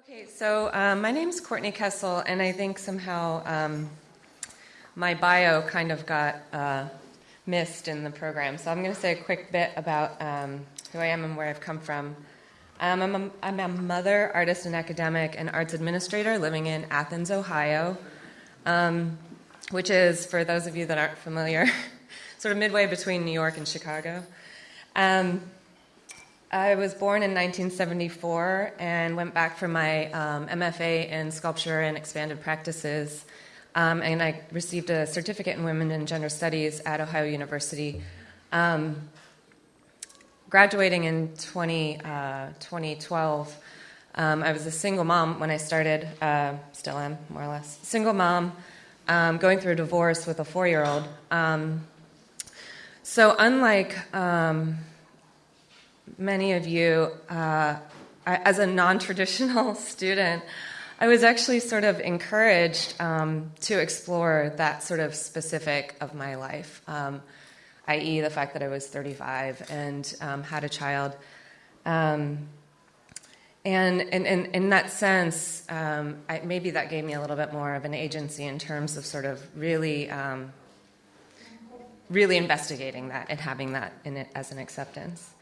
Okay, so um, my name's Courtney Kessel, and I think somehow um, my bio kind of got uh, missed in the program. So I'm going to say a quick bit about um, who I am and where I've come from. Um, I'm, a, I'm a mother, artist, and academic, and arts administrator living in Athens, Ohio, um, which is, for those of you that aren't familiar, sort of midway between New York and Chicago. I was born in 1974 and went back for my um, MFA in sculpture and expanded practices. Um, and I received a certificate in women and gender studies at Ohio University. Um, graduating in 20, uh, 2012, um, I was a single mom when I started, uh, still am, more or less. Single mom, um, going through a divorce with a four year old. Um, so, unlike many of you, uh, as a non traditional student, I was actually sort of encouraged um, to explore that sort of specific of my life, um, i.e., the fact that I was 35 and um, had a child. Um, and in that sense, um, I, maybe that gave me a little bit more of an agency in terms of sort of really, um, really investigating that and having that in it as an acceptance.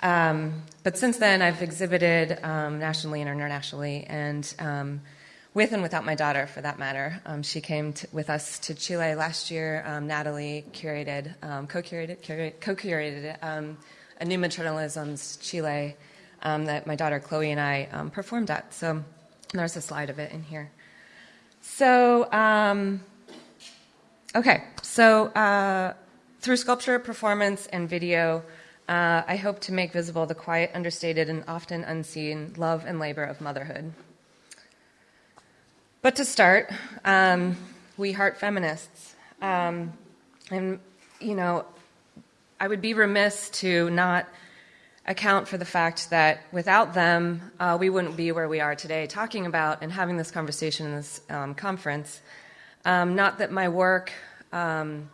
Um, but since then, I've exhibited um, nationally and internationally, and um, with and without my daughter, for that matter. Um, she came with us to Chile last year. Um, Natalie curated, um, co-curated, co-curated a new maternalisms Chile that my daughter Chloe and I performed at. So there's a slide of it in here. So, okay, so uh, through sculpture, performance, and video. Uh, I hope to make visible the quiet, understated, and often unseen love and labor of motherhood. But to start, um, we heart feminists. Um, and, you know, I would be remiss to not account for the fact that without them, uh, we wouldn't be where we are today talking about and having this conversation in this um, conference. Um, not that my work um,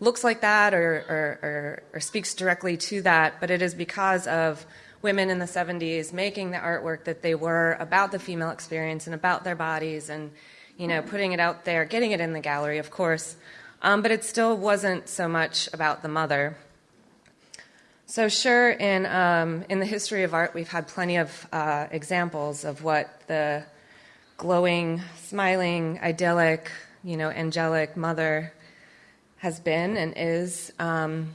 looks like that or, or, or, or, speaks directly to that, but it is because of women in the 70s making the artwork that they were about the female experience and about their bodies and you know putting it out there getting it in the gallery of course. Um, but it still wasn't so much about the mother. So sure in, um, in the history of art we've had plenty of uh, examples of what the glowing smiling idyllic you know angelic mother has been and is, um,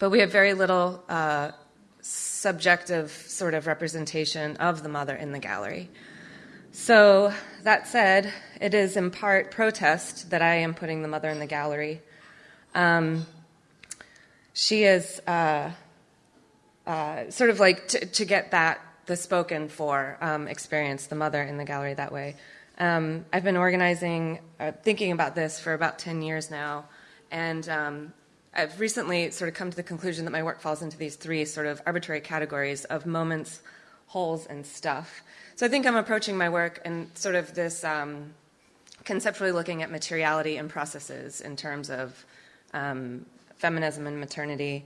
but we have very little uh, subjective sort of representation of the mother in the gallery. So, that said, it is in part protest that I am putting the mother in the gallery. Um, she is uh, uh, sort of like to get that, the spoken for um, experience, the mother in the gallery that way. Um, I've been organizing, uh, thinking about this for about 10 years now. And um, I've recently sort of come to the conclusion that my work falls into these three sort of arbitrary categories of moments, holes, and stuff. So I think I'm approaching my work in sort of this um, conceptually looking at materiality and processes in terms of um, feminism and maternity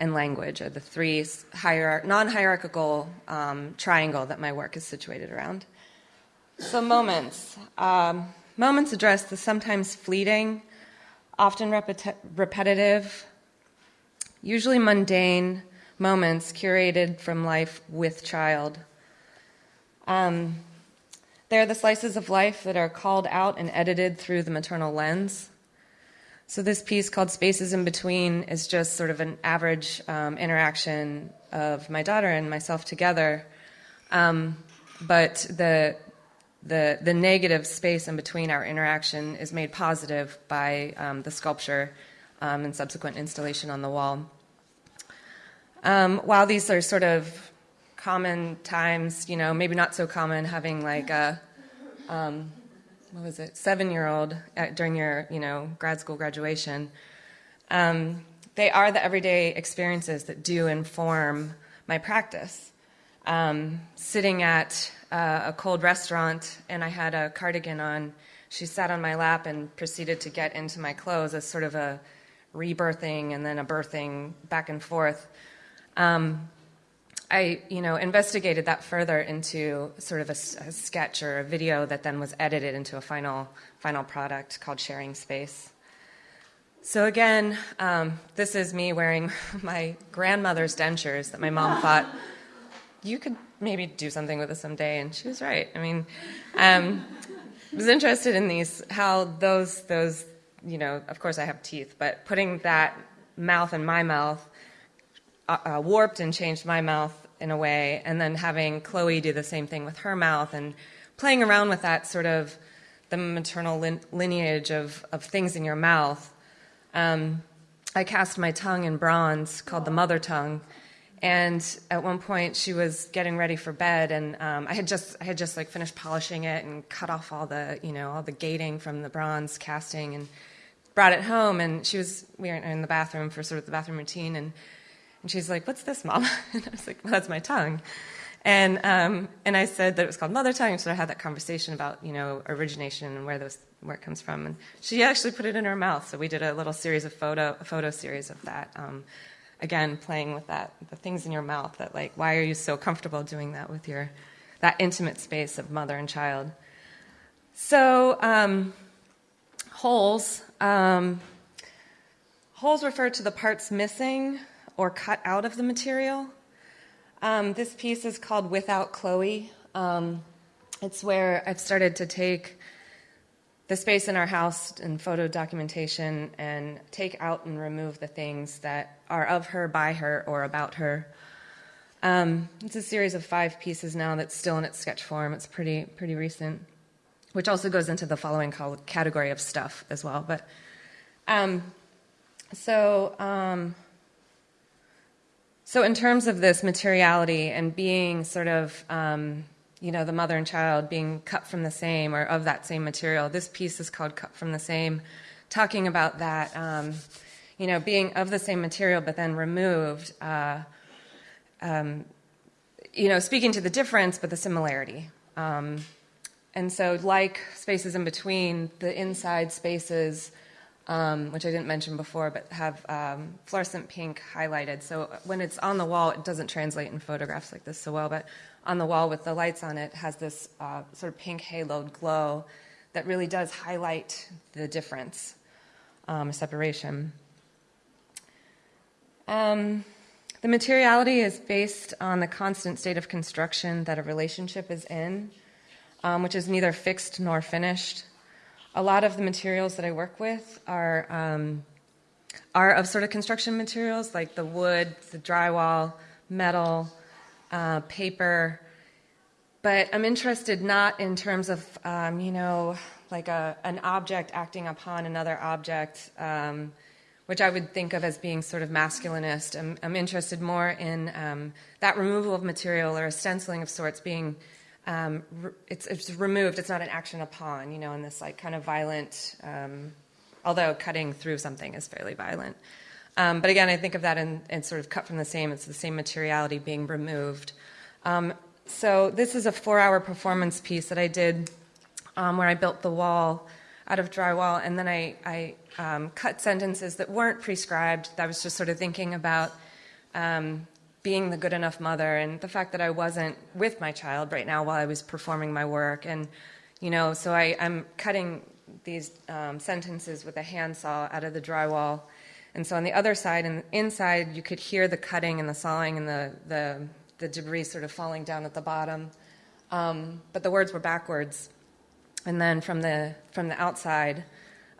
and language are the three hierarch- non-hierarchical um, triangle that my work is situated around. So moments. Um, moments address the sometimes fleeting, often repeti- repetitive, usually mundane moments curated from life with child. Um, they are the slices of life that are called out and edited through the maternal lens. So, this piece called Spaces in Between is just sort of an average um, interaction of my daughter and myself together. Um, but the the, the negative space in between our interaction is made positive by um, the sculpture um, and subsequent installation on the wall. Um, while these are sort of common times, you know, maybe not so common having like a, um, what was it, seven year old during your, you know, grad school graduation, um, they are the everyday experiences that do inform my practice. Um, sitting at uh, a cold restaurant and I had a cardigan on. She sat on my lap and proceeded to get into my clothes as sort of a rebirthing and then a birthing back and forth. Um, I, you know, investigated that further into sort of a, a, sketch or a video that then was edited into a final final product called Sharing Space. So again, um, this is me wearing my grandmother's dentures that my mom thought you could maybe do something with this someday, and she was right. I mean, um, I was interested in these how those those you know, of course I have teeth, but putting that mouth in my mouth uh, uh, warped and changed my mouth in a way, and then having Chloe do the same thing with her mouth and playing around with that sort of the maternal lin- lineage of, of things in your mouth. Um, I cast my tongue in bronze called the mother tongue. And at one point, she was getting ready for bed, and um, I had just I had just like finished polishing it and cut off all the you know all the gating from the bronze casting, and brought it home. And she was we were in the bathroom for sort of the bathroom routine, and and she's like, "What's this, mom?" And I was like, "Well, that's my tongue." And um, and I said that it was called mother tongue, so I had that conversation about you know origination and where those where it comes from. And she actually put it in her mouth, so we did a little series of photo a photo series of that. Um, again, playing with that the things in your mouth that like why are you so comfortable doing that with your that intimate space of mother and child. So um, holes um, holes refer to the parts missing or cut out of the material. Um, this piece is called Without Chloe. Um, it's where I've started to take the space in our house and photo documentation and take out and remove the things that are of her, by her, or about her. Um, it's a series of five pieces now that's still in its sketch form. It's pretty pretty recent, which also goes into the following category of stuff as well. But um, so um, so, in terms of this materiality and being sort of, um, you know, the mother and child being cut from the same or of that same material, this piece is called Cut from the Same, talking about that, um, you know, being of the same material but then removed, uh, um, you know, speaking to the difference but the similarity. Um, and so, like spaces in between, the inside spaces um, which I didn't mention before, but have um, fluorescent pink highlighted. So when it's on the wall, it doesn't translate in photographs like this so well, but on the wall with the lights on it has this uh, sort of pink haloed glow that really does highlight the difference, um, separation. Um, the materiality is based on the constant state of construction that a relationship is in, um, which is neither fixed nor finished a lot of the materials that I work with are um, are of sort of construction materials like the wood, the drywall, metal, uh, paper. But I'm interested not in terms of um, you know like a, an object acting upon another object, um, which I would think of as being sort of masculinist. I'm, I'm interested more in um, that removal of material or a stenciling of sorts being um, it's, it's removed. It's not an action upon, you know, in this like kind of violent, um, although cutting through something is fairly violent. Um, but again, I think of that in, in, sort of cut from the same. It's the same materiality being removed. Um, so this is a four-hour performance piece that I did um, where I built the wall out of drywall, and then I, I um, cut sentences that weren't prescribed. I was just sort of thinking about um, being the good enough mother and the fact that I wasn't with my child right now while I was performing my work. And, you know, so I, I'm cutting these um, sentences with a handsaw out of the drywall. And so on the other side and inside, you could hear the cutting and the sawing and the, the, the debris sort of falling down at the bottom. Um, but the words were backwards. And then from the, from the outside,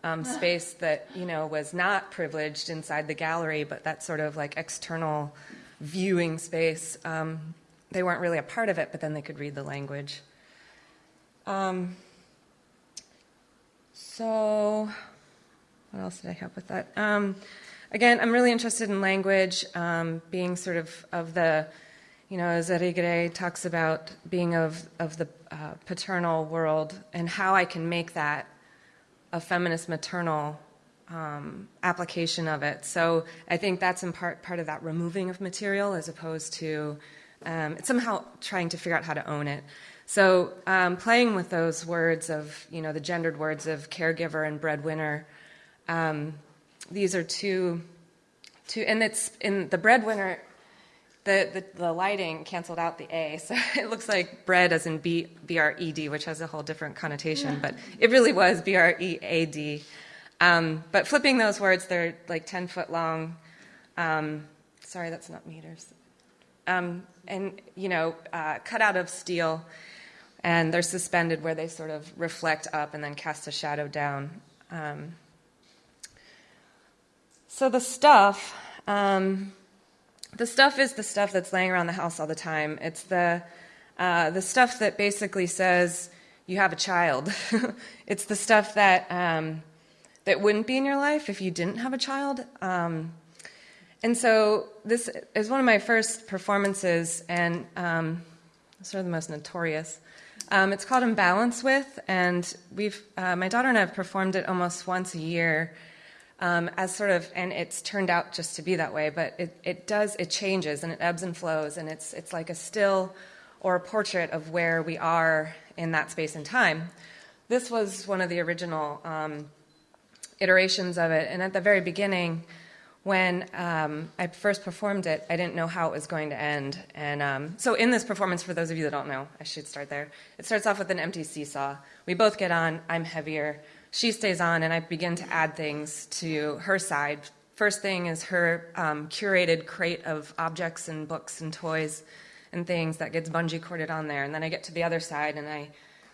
um, space that, you know, was not privileged inside the gallery, but that sort of like external viewing space. Um, they weren't really a part of it, but then they could read the language. Um, so, what else did I have with that? Um, again, I'm really interested in language, um, being sort of of the, you know, as Irigaray talks about being of of the uh, paternal world and how I can make that a feminist maternal um, application of it. So I think that's in part part of that removing of material as opposed to um, somehow trying to figure out how to own it. So um, playing with those words of you know the gendered words of caregiver and breadwinner. Um, these are two, two, and it's in the breadwinner. the, the, the lighting canceled out the A, so it looks like bread as in B, B-R-E-D, which has a whole different connotation, but it really was B-R-E-A-D. Um, but flipping those words, they're like 10 foot long. Um, sorry, that's not meters. Um, and, you know, uh, cut out of steel, and they're suspended where they sort of reflect up and then cast a shadow down. So the stuff, um, the stuff is the stuff that's laying around the house all the time. It's the uh, the stuff that basically says you have a child. it's the stuff that um, that wouldn't be in your life if you didn't have a child. Um, and so this is one of my first performances, and um, sort of the most notorious. Um, it's called In Balance With, and we've uh, my daughter and I have performed it almost once a year um, as sort of, and it's turned out just to be that way, but it, it does, it changes and it ebbs and flows, and it's, it's like a still or a portrait of where we are in that space and time. This was one of the original um, iterations of it, and at the very beginning, when um, I first performed it, I didn't know how it was going to end. And um, so, in this performance, for those of you that don't know, I should start there. It starts off with an empty seesaw. We both get on, I'm heavier she stays on, and I begin to add things to her side. First thing is her um, curated crate of objects and books and toys and things that gets bungee corded on there. And then I get to the other side, and I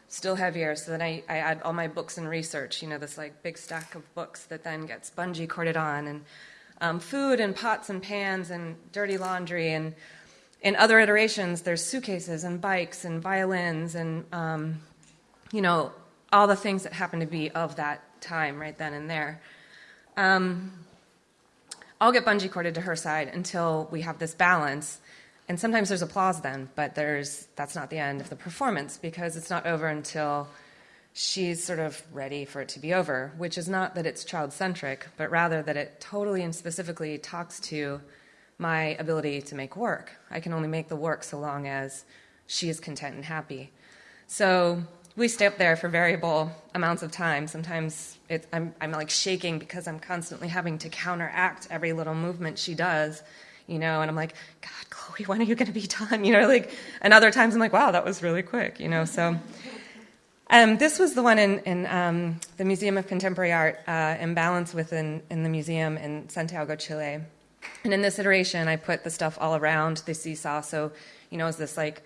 still heavier. So then I, I add all my books and research. You know, this like big stack of books that then gets bungee corded on, and um, food and pots and pans and dirty laundry and in other iterations, there's suitcases and bikes and violins and um, you know all the things that happen to be of that time right then and there. Um, I'll get bungee corded to her side until we have this balance. And sometimes there's applause then, but there's that's not the end of the performance because it's not over until she's sort of ready for it to be over, which is not that it's child centric, but rather that it totally and specifically talks to my ability to make work. I can only make the work so long as she is content and happy. So we stay up there for variable amounts of time. Sometimes it, I'm, I'm like shaking because I'm constantly having to counteract every little movement she does, you know, and I'm like, God, Chloe, when are you going to be done? You know, like, and other times I'm like, wow, that was really quick, you know, so. Um, this was the one in, in um, the Museum of Contemporary Art, uh, In Balance within in the museum in Santiago, Chile. And in this iteration, I put the stuff all around the seesaw. So, you know, it's this like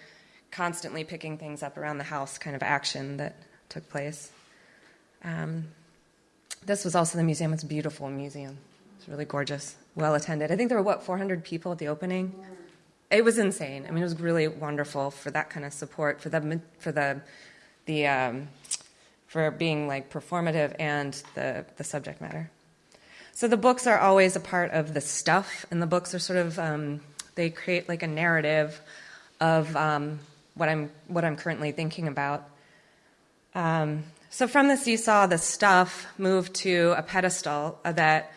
constantly picking things up around the house kind of action that took place. Um, this was also the museum. It's a beautiful museum. It's really gorgeous, well attended. I think there were, what, 400 people at the opening? It was insane. I mean, it was really wonderful for that kind of support, for the, for the, the um, for being like performative and the, the subject matter. So the books are always a part of the stuff, and the books are sort of, um, they create like a narrative of um, what I'm what I'm currently thinking about. Um, so from the seesaw, the stuff moved to a pedestal that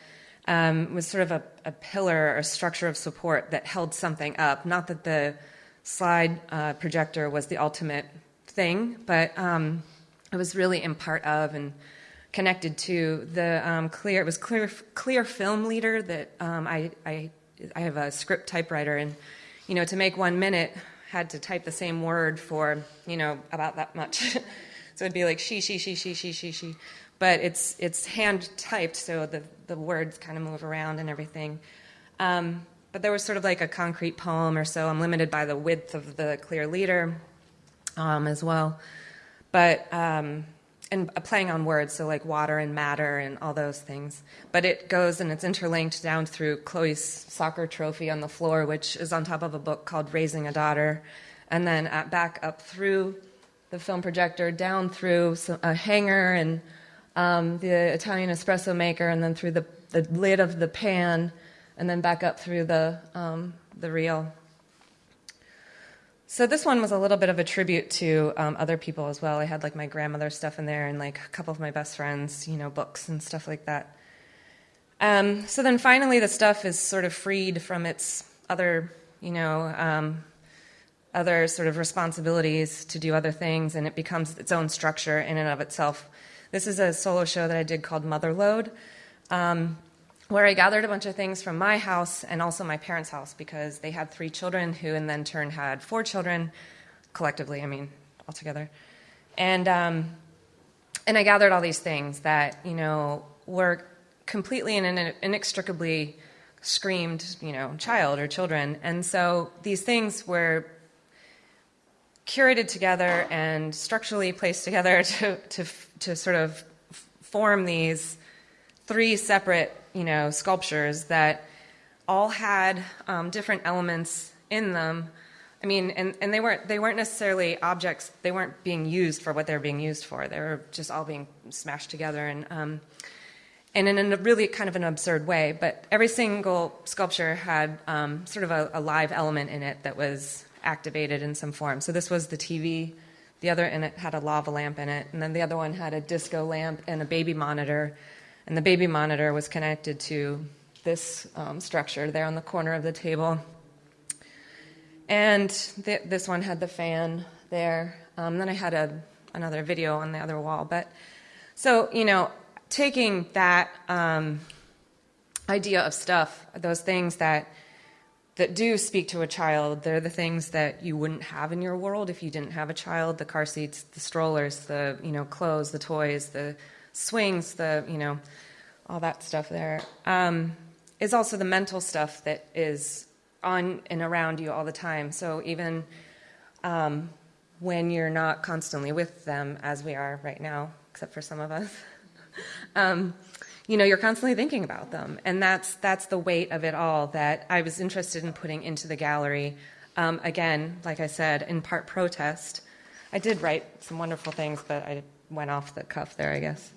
um, was sort of a, a, pillar or structure of support that held something up. Not that the slide uh, projector was the ultimate thing, but um, it was really in part of and connected to the um, clear. It was clear clear film leader that um, I, I I have a script typewriter and you know to make one minute had to type the same word for, you know, about that much. so it'd be like she, she, she, she, she, she, she. But it's, it's hand typed, so the, the words kind of move around and everything. Um, but there was sort of like a concrete poem or so. I'm limited by the width of the clear leader um, as well. But um, and playing on words, so like water and matter and all those things. But it goes and it's interlinked down through Chloe's soccer trophy on the floor, which is on top of a book called Raising a Daughter, and then at, back up through the film projector, down through a hanger and um, the Italian espresso maker, and then through the, the lid of the pan, and then back up through the um, the reel. So this one was a little bit of a tribute to um, other people as well. I had like my grandmother's stuff in there and like a couple of my best friends, you know, books and stuff like that. Um, so then finally, the stuff is sort of freed from its other, you know, um, other sort of responsibilities to do other things, and it becomes its own structure in and of itself. This is a solo show that I did called Motherload. Um, where I gathered a bunch of things from my house and also my parents' house because they had three children who, in then turn, had four children collectively. I mean, altogether, and um, and I gathered all these things that you know were completely and inextricably screamed, you know, child or children, and so these things were curated together and structurally placed together to to to sort of form these three separate you know, sculptures that all had um, different elements in them. I mean, and, and they weren't they weren't necessarily objects. They weren't being used for what they were being used for. They were just all being smashed together and um, and in a really kind of an absurd way. But every single sculpture had um, sort of a, a, live element in it that was activated in some form. So this was the TV. The other and it had a lava lamp in it, and then the other one had a disco lamp and a baby monitor and the baby monitor was connected to this um, structure there on the corner of the table. And th- this one had the fan there. Um, then I had a, another video on the other wall. But so, you know, taking that um, idea of stuff, those things that that do speak to a child, they're the things that you wouldn't have in your world if you didn't have a child. The car seats, the strollers, the you know clothes, the toys, the swings, the, you know, all that stuff there, um, is also the mental stuff that is on and around you all the time. So even um, when you're not constantly with them, as we are right now, except for some of us, um, you know, you're constantly thinking about them, and that's that's the weight of it all that I was interested in putting into the gallery. Um, again, like I said, in part protest. I did write some wonderful things, but I went off the cuff there, I guess.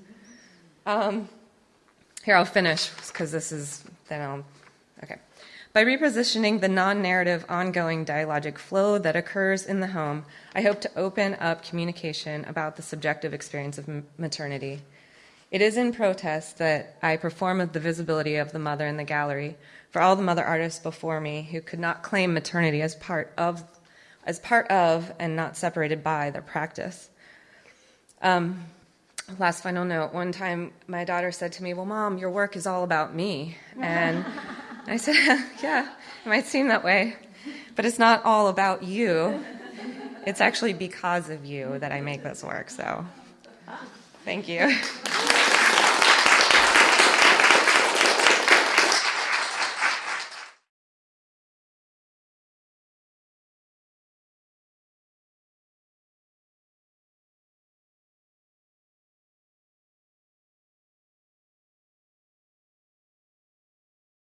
Um, here, I'll finish because this is, then I'll, okay. By repositioning the non narrative, ongoing dialogic flow that occurs in the home, I hope to open up communication about the subjective experience of maternity. It is in protest that I perform the visibility of the mother in the gallery for all the mother artists before me who could not claim maternity as part of, as part of and not separated by their practice. Um, last final note one time my daughter said to me well mom your work is all about me. And i said yeah it might seem that way but it's not all about you. It's actually because of you that i make this work so thank you